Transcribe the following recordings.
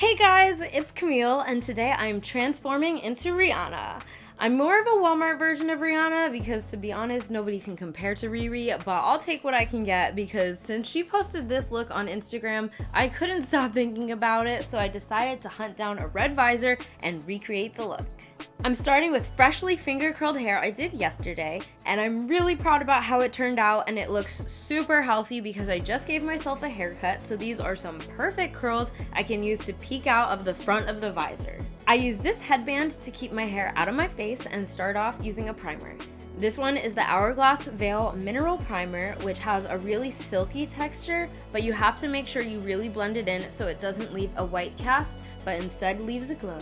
Hey guys, it's Camille, and today I'm transforming into Rihanna. I'm more of a Walmart version of Rihanna because to be honest, nobody can compare to Riri, but I'll take what I can get because since she posted this look on Instagram, I couldn't stop thinking about it, so I decided to hunt down a red visor and recreate the look. I'm starting with freshly finger curled hair I did yesterday, and I'm really proud about how it turned out and it looks super healthy because I just gave myself a haircut, so these are some perfect curls I can use to peek out of the front of the visor. I use this headband to keep my hair out of my face and start off using a primer. This one is the Hourglass Veil Mineral Primer, which has a really silky texture, but you have to make sure you really blend it in so it doesn't leave a white cast, but instead leaves a glow.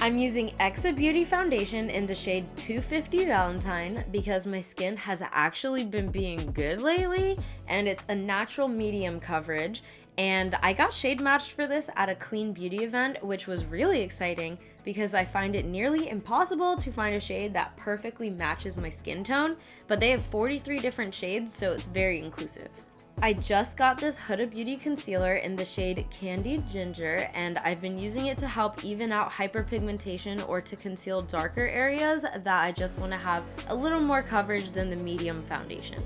I'm using Exa Beauty Foundation in the shade 250 Valentine because my skin has actually been being good lately and it's a natural medium coverage and I got shade matched for this at a clean beauty event which was really exciting because I find it nearly impossible to find a shade that perfectly matches my skin tone but they have 43 different shades so it's very inclusive. I just got this Huda Beauty concealer in the shade Candied Ginger and I've been using it to help even out hyperpigmentation or to conceal darker areas that I just want to have a little more coverage than the medium foundation.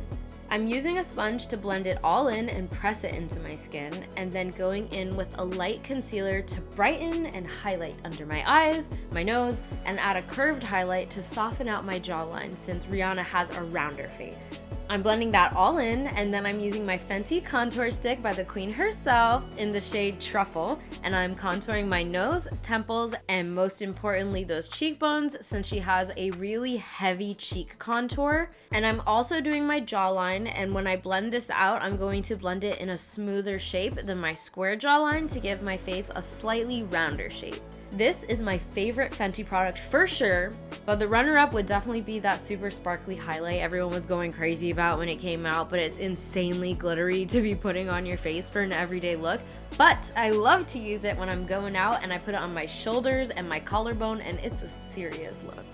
I'm using a sponge to blend it all in and press it into my skin and then going in with a light concealer to brighten and highlight under my eyes, my nose, and add a curved highlight to soften out my jawline since Rihanna has a rounder face. I'm blending that all in and then I'm using my Fenty contour stick by the queen herself in the shade Truffle and I'm contouring my nose, temples, and most importantly those cheekbones since she has a really heavy cheek contour. And I'm also doing my jawline and when I blend this out I'm going to blend it in a smoother shape than my square jawline to give my face a slightly rounder shape. This is my favorite Fenty product for sure, but the runner-up would definitely be that super sparkly highlight everyone was going crazy about when it came out, but it's insanely glittery to be putting on your face for an everyday look. But I love to use it when I'm going out and I put it on my shoulders and my collarbone and it's a serious look.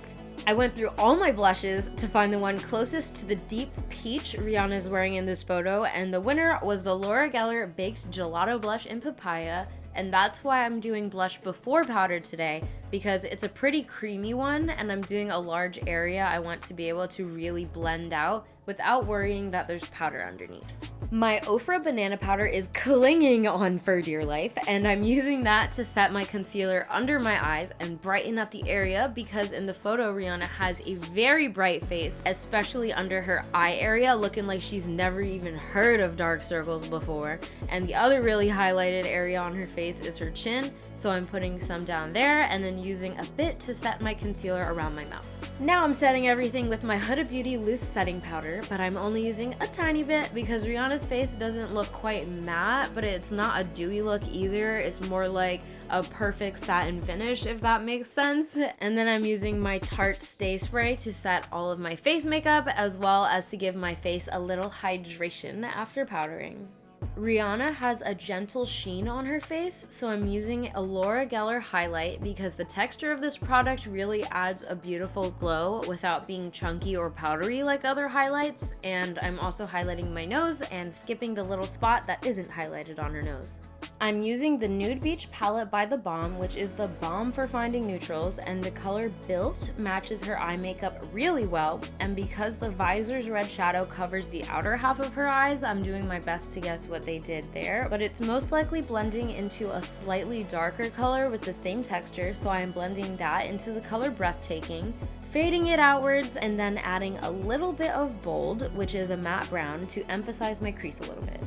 I went through all my blushes to find the one closest to the deep peach Rihanna is wearing in this photo and the winner was the Laura Geller Baked Gelato Blush in Papaya and that's why I'm doing blush before powder today because it's a pretty creamy one and I'm doing a large area I want to be able to really blend out without worrying that there's powder underneath. My Ofra banana powder is clinging on for dear life and I'm using that to set my concealer under my eyes and brighten up the area because in the photo Rihanna has a very bright face, especially under her eye area looking like she's never even heard of dark circles before. And the other really highlighted area on her face is her chin, so I'm putting some down there and then using a bit to set my concealer around my mouth. Now I'm setting everything with my Huda Beauty loose setting powder, but I'm only using a tiny bit because Rihanna's face doesn't look quite matte, but it's not a dewy look either. It's more like a perfect satin finish, if that makes sense. And then I'm using my Tarte Stay Spray to set all of my face makeup, as well as to give my face a little hydration after powdering. Rihanna has a gentle sheen on her face, so I'm using a Laura Geller highlight because the texture of this product really adds a beautiful glow without being chunky or powdery like other highlights, and I'm also highlighting my nose and skipping the little spot that isn't highlighted on her nose. I'm using the Nude Beach palette by The Balm, which is the bomb for finding neutrals, and the color Built matches her eye makeup really well, and because the visor's red shadow covers the outer half of her eyes, I'm doing my best to guess what they did there, but it's most likely blending into a slightly darker color with the same texture, so I am blending that into the color Breathtaking, fading it outwards, and then adding a little bit of Bold, which is a matte brown, to emphasize my crease a little bit.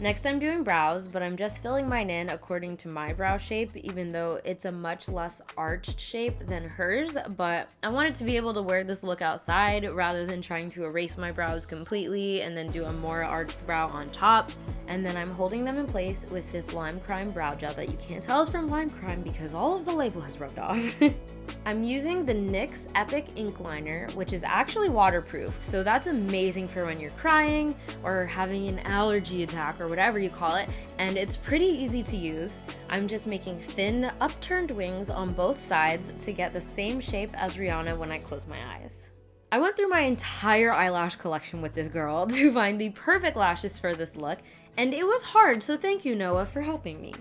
Next I'm doing brows, but I'm just filling mine in according to my brow shape, even though it's a much less arched shape than hers, but I wanted to be able to wear this look outside rather than trying to erase my brows completely and then do a more arched brow on top. And then I'm holding them in place with this Lime Crime brow gel that you can't tell is from Lime Crime because all of the label has rubbed off. I'm using the NYX Epic Ink Liner, which is actually waterproof, so that's amazing for when you're crying or having an allergy attack or whatever you call it, and it's pretty easy to use. I'm just making thin, upturned wings on both sides to get the same shape as Rihanna when I close my eyes. I went through my entire eyelash collection with this girl to find the perfect lashes for this look, and it was hard, so thank you, Noah, for helping me.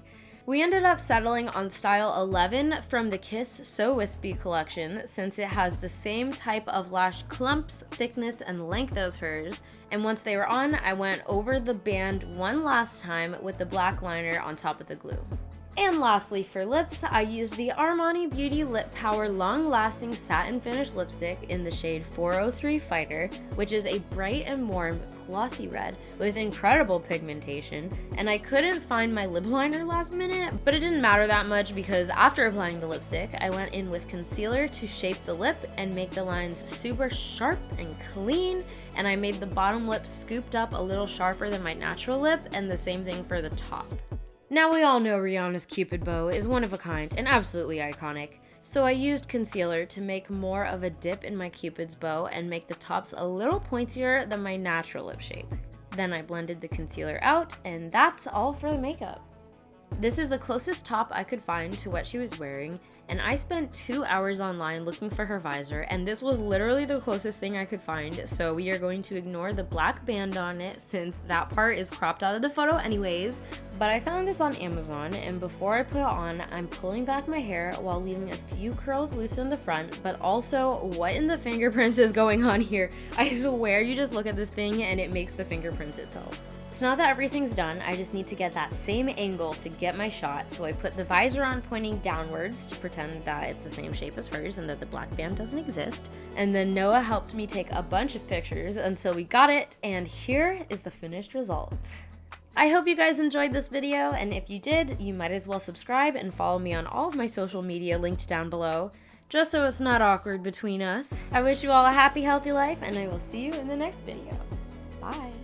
We ended up settling on style 11 from the Kiss So Wispy collection since it has the same type of lash clumps, thickness, and length as hers. And once they were on, I went over the band one last time with the black liner on top of the glue. And lastly for lips, I used the Armani Beauty Lip Power Long Lasting Satin Finish Lipstick in the shade 403 Fighter, which is a bright and warm glossy red with incredible pigmentation. And I couldn't find my lip liner last minute, but it didn't matter that much because after applying the lipstick, I went in with concealer to shape the lip and make the lines super sharp and clean. And I made the bottom lip scooped up a little sharper than my natural lip and the same thing for the top. Now we all know Rihanna's Cupid bow is one of a kind and absolutely iconic, so I used concealer to make more of a dip in my Cupid's bow and make the tops a little pointier than my natural lip shape. Then I blended the concealer out and that's all for the makeup. This is the closest top I could find to what she was wearing, and I spent two hours online looking for her visor, and this was literally the closest thing I could find, so we are going to ignore the black band on it since that part is cropped out of the photo anyways, but I found this on Amazon, and before I put it on, I'm pulling back my hair while leaving a few curls loose in the front, but also, what in the fingerprints is going on here? I swear you just look at this thing and it makes the fingerprints itself. So now that everything's done, I just need to get that same angle to get my shot. So I put the visor on pointing downwards to pretend that it's the same shape as hers and that the black band doesn't exist. And then Noah helped me take a bunch of pictures until we got it. And here is the finished result. I hope you guys enjoyed this video, and if you did, you might as well subscribe and follow me on all of my social media linked down below, just so it's not awkward between us. I wish you all a happy, healthy life, and I will see you in the next video. Bye!